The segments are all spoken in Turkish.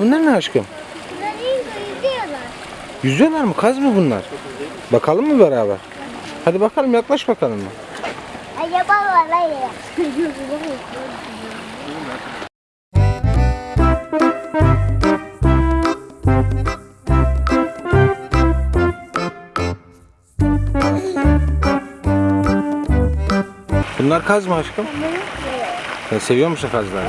bunlar ne aşkım? Bunlar yüzüyorlar. Yüzüyorlar mı? Kaz mı bunlar? Bakalım mı beraber? Hadi bakalım yaklaş bakalım mı? Acaba var hayır. Bunlar kaz mı aşkım? Sen seviyor musun kazları?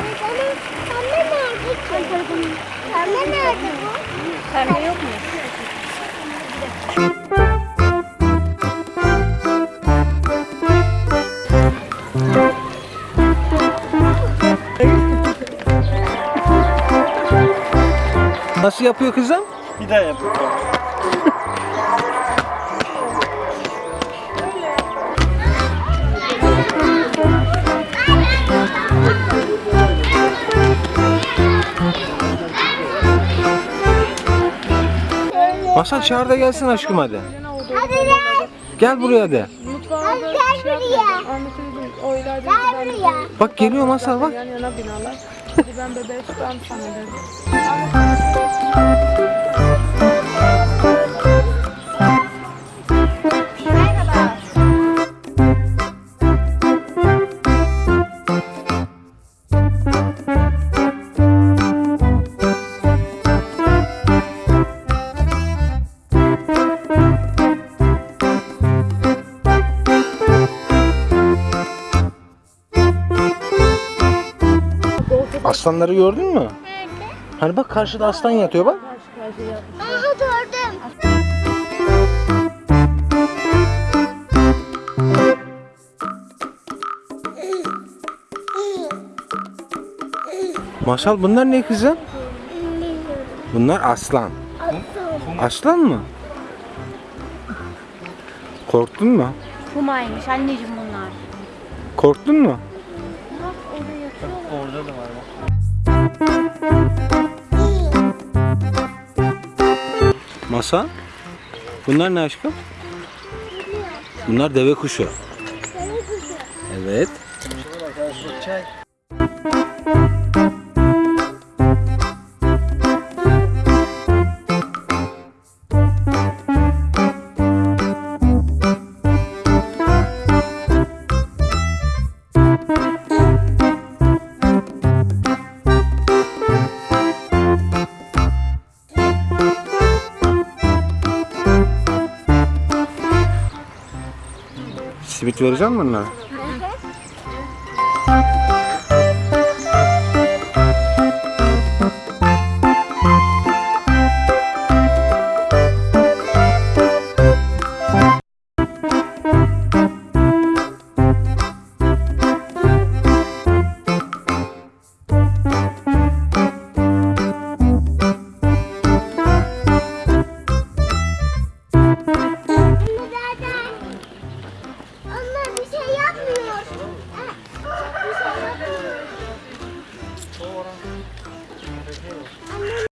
Pembe nerede? Bu? Pembe yok mu? Nasıl yapıyor kızım? Bir daha yap. Masal çağır da gelsin aşkım hadi. Hadi gel. Gel buraya de. Hadi gel buraya. Anlatıyordum. O ileride Gel gidelim. buraya. Bak geliyor Masal bak. Yan yana binalar. Hadi ben bebeği tutarım sana dedim. Aslanları gördün mü? Nerede? Hani bak karşıda aslan yatıyor bak. Aha gördüm. Masal bunlar ne kızım? Bunlar aslan. Aslan mı? Korktun mu? Pumaymış anneciğim bunlar. Korktun mu? Orada da var bak. Masa? Bunlar ne aşkım? Bunlar deve kuşu. Evet. Çay. Simit vereceğim mi bunlara? 40.